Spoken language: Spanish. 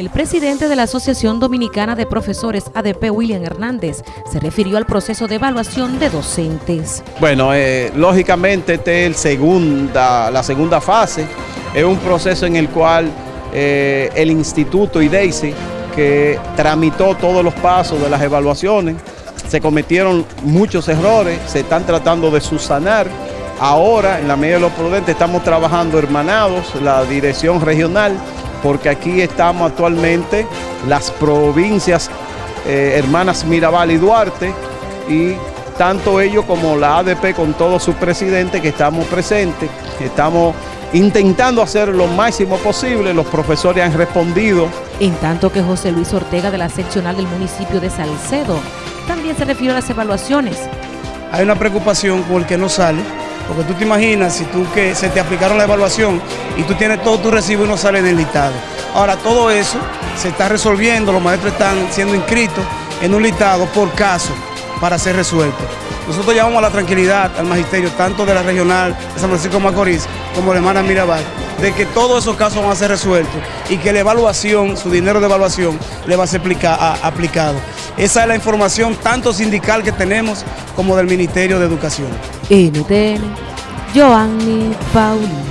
El presidente de la Asociación Dominicana de Profesores ADP, William Hernández, se refirió al proceso de evaluación de docentes. Bueno, eh, lógicamente esta es segunda, la segunda fase, es un proceso en el cual eh, el instituto y Daisy, que tramitó todos los pasos de las evaluaciones, se cometieron muchos errores, se están tratando de subsanar. Ahora, en la medida de lo prudente, estamos trabajando hermanados, la dirección regional, porque aquí estamos actualmente las provincias eh, hermanas Mirabal y Duarte y tanto ellos como la ADP con todos sus presidentes que estamos presentes, estamos intentando hacer lo máximo posible, los profesores han respondido. En tanto que José Luis Ortega de la seccional del municipio de Salcedo también se refirió a las evaluaciones. Hay una preocupación por el que no sale, porque tú te imaginas si tú que se te aplicaron la evaluación y tú tienes todo tu recibo y no sale en el listado. Ahora todo eso se está resolviendo, los maestros están siendo inscritos en un listado por caso para ser resuelto. Nosotros llamamos a la tranquilidad al magisterio, tanto de la regional de San Francisco de Macorís como de hermana Mirabal, de que todos esos casos van a ser resueltos y que la evaluación, su dinero de evaluación, le va a ser aplicado. Esa es la información tanto sindical que tenemos como del Ministerio de Educación. NTN, Joanny Paulino.